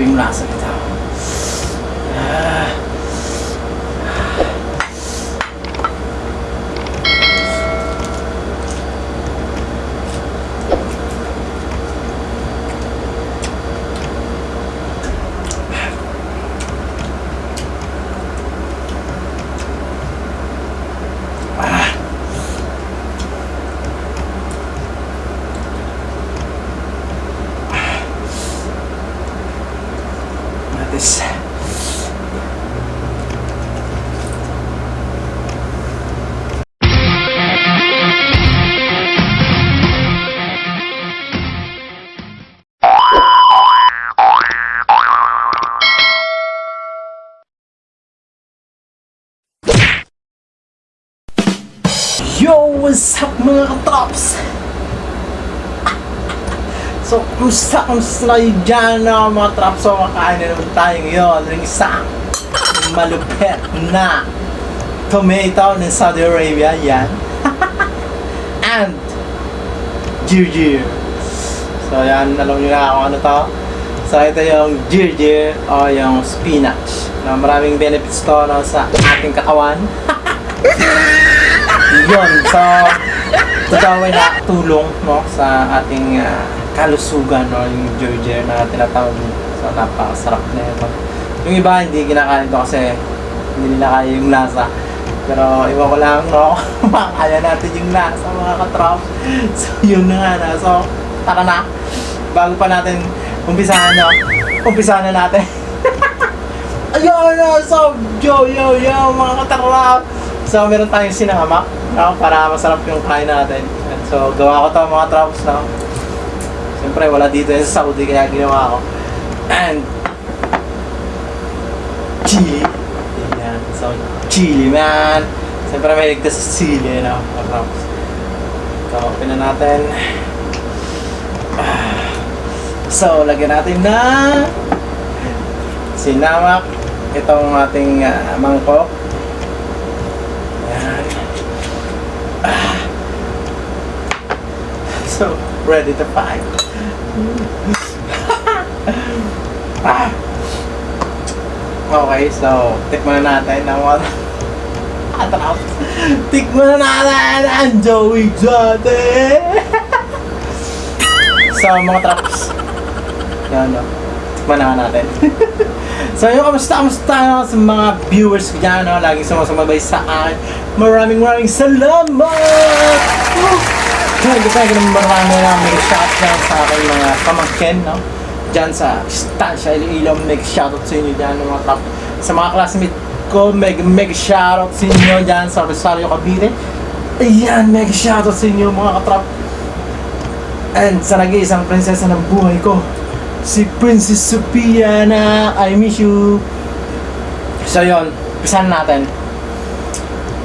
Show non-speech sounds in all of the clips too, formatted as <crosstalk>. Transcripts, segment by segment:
Grabe yung lasa nito. This. Yo! What's up mga katrops? So, kumusta, kumusta na kayo dyan na mga traps? So, makain na naman tayo ngayon ng isang malupet na tomato ng Saudi Arabia. Yan. <laughs> And ginger. So, yan. Alam nyo na kung ano to. So, ito yung ginger o yung spinach. Na maraming benefits to no, sa ating katawan. <laughs> Yun. So, totoo ay nakatulong no, sa ating ah, kalusugan no, yung ginger na tinatawag so napakasarap na ito yung iba hindi kinakain to kasi hindi nila kaya yung lasa. Pero iba ko lang no? <laughs> Makakaya natin yung lasa mga katrop <laughs> so yun na nga na so tara na. Bago pa natin umpisahan no? Umpisahan na natin. <laughs> Ayun na so yo yo yo mga katrop so meron tayong sinahamak no, para masarap yung kain natin. And so gawa ko to mga traps no Siyempre, wala dito yan sa Saudi, kaya ginawa ko. And, chili. Yan. So, chili, man. Siyempre, may ligtas sa chili, no? Tapos, so, open na natin. So, lagyan natin na sinamak itong ating uh, mangkok. Yan. Ah. So, ready to fight. ah. Okay, so tikman na natin ang mga atrap. Tikman na natin ang Joey Exotic! so, mga traps. Yan, no? Tikman na natin. <laughs> so, yung kamusta, kamusta no, sa mga viewers ko dyan, no? Laging sumasumabay sa akin. Maraming maraming salamat! Woo! Kaya gusto ko naman marami na may shout sa aking mga pamangkin, no? Dyan sa Stansya, Iloilo, make shoutout sa inyo dyan, mga top. Sa mga classmate ko, meg meg shoutout sa inyo dyan sa Rosario, Cavite. Ayan, meg shoutout sa inyo mga katrap. And sa nag-iisang prinsesa ng buhay ko, si Princess Sophia na I miss you. So yon, pisan natin.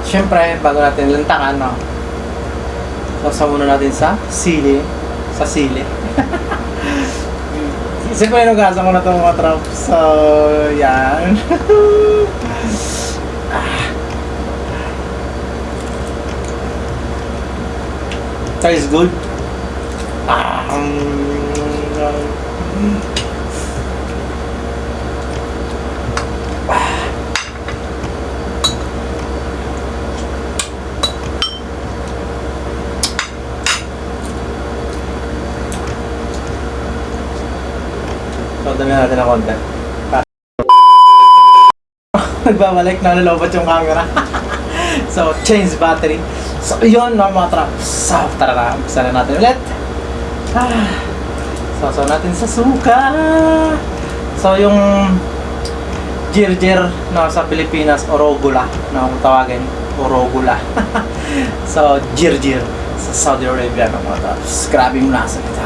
Siyempre, bago natin lantakan, no? Sasa muna natin sa sili. Sa sili. <laughs> Siyempre, inugasan ko na itong mga trap. So, yan. <laughs> Tastes good. Ah, mm, So, dami natin ng konti. <laughs> Nagbabalik, nalulobot yung camera. <laughs> so, change battery. So, yun no, mga trap. So, tara na, umpisa na natin ulit. Ah, <sighs> so, so natin sa suka. So, yung jirjir no, sa Pilipinas, orogula, no, kung tawagin, orogula. <laughs> so, jirjir sa Saudi Arabia, no, mga trap. Grabe yung lasa nito.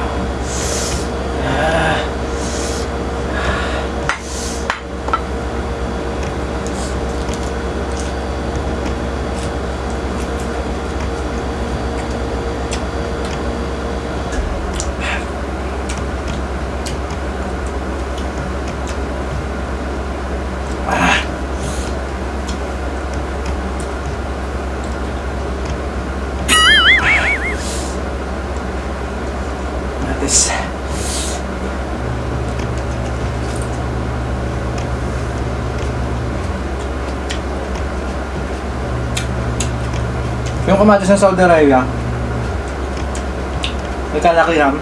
guys. Yung kamatis ng Saudi Arabia, may kalakihan.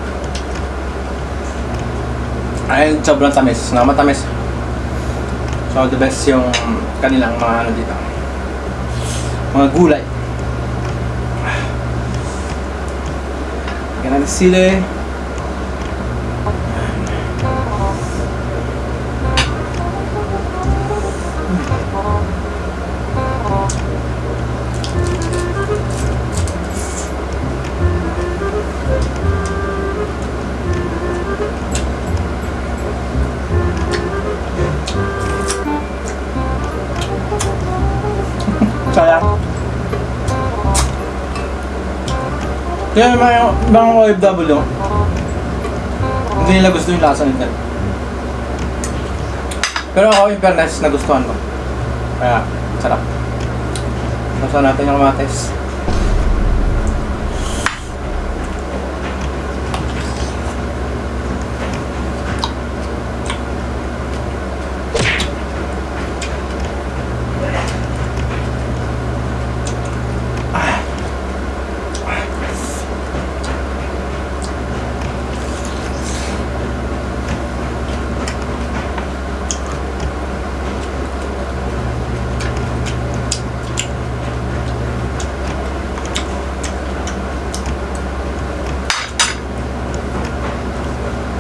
Ayun, sobrang tamis. Na matamis. So, the best yung kanilang mga ano dito. Mga gulay. Ganun sile. Kaya yung mga ibang OFW, hindi nila gusto yung lasa nito. Pero ako, in fairness, nagustuhan ko. Kaya, sarap. Gusto natin yung kamatis.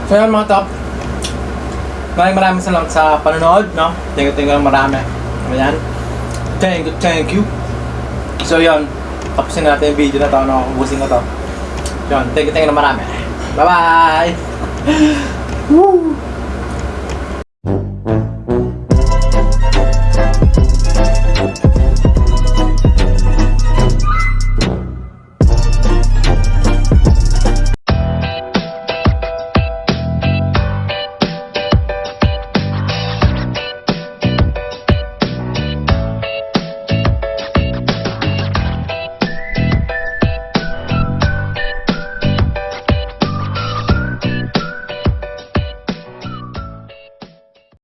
So yun mga top. Maraming maraming salamat sa panonood, no? Thank you, thank you marami. Ayan. Thank you, thank you. So yun, tapusin na natin yung video na to, no? Ubusin ko to. Yun, thank you, thank you marami. Bye-bye! <laughs> Woo!